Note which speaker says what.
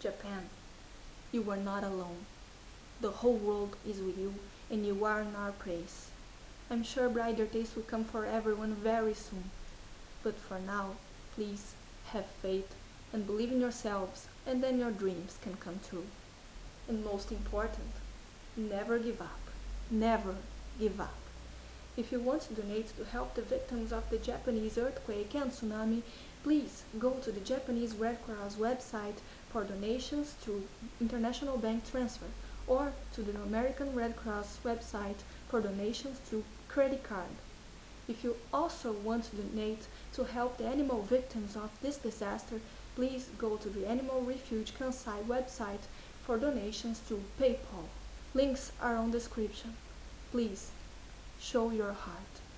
Speaker 1: Japan, you are not alone. The whole world is with you, and you are in our praise. I'm sure brighter days will come for everyone very soon. But for now, please have faith and believe in yourselves, and then your dreams can come true. And most important, never give up. Never give up. If you want to donate to help the victims of the Japanese earthquake and tsunami, please go to the Japanese Red Cross website for donations through international bank transfer or to the American Red Cross website for donations through credit card. If you also want to donate to help the animal victims of this disaster, please go to the Animal Refuge Kansai website for donations through PayPal. Links are on description. Please, show your heart.